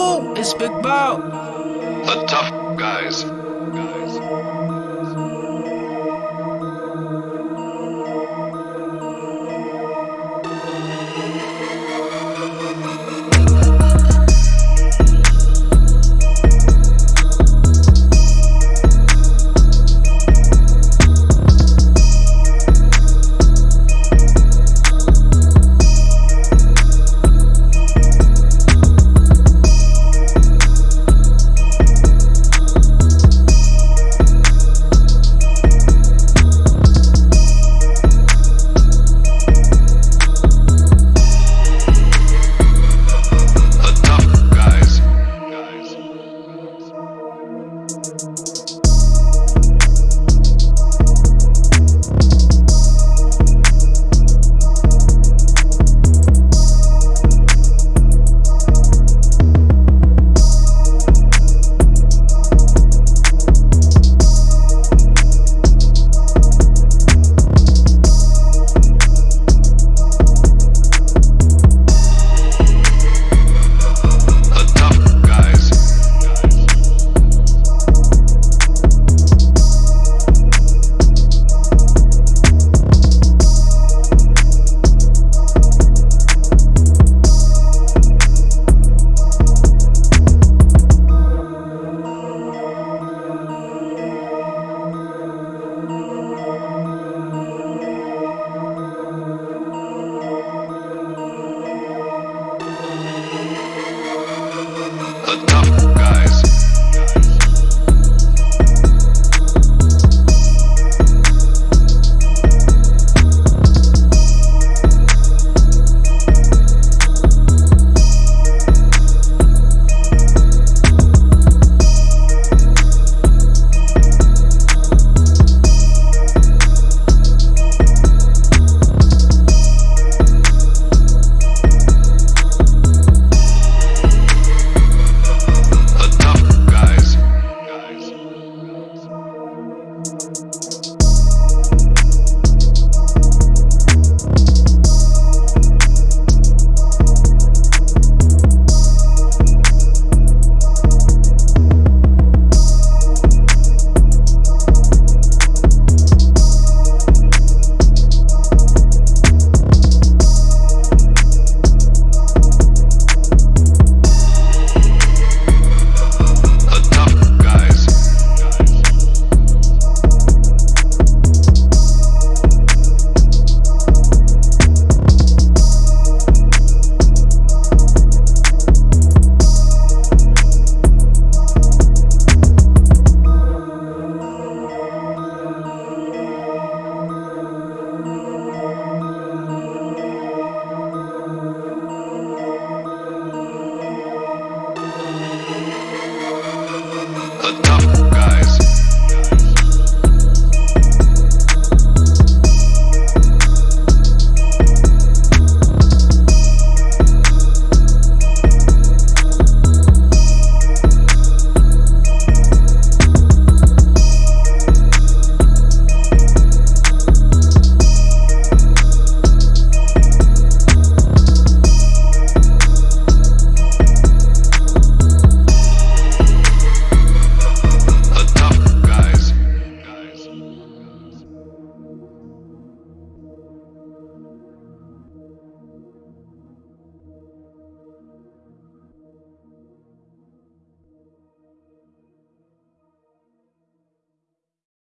Ooh, it's Big Bow. The tough guys.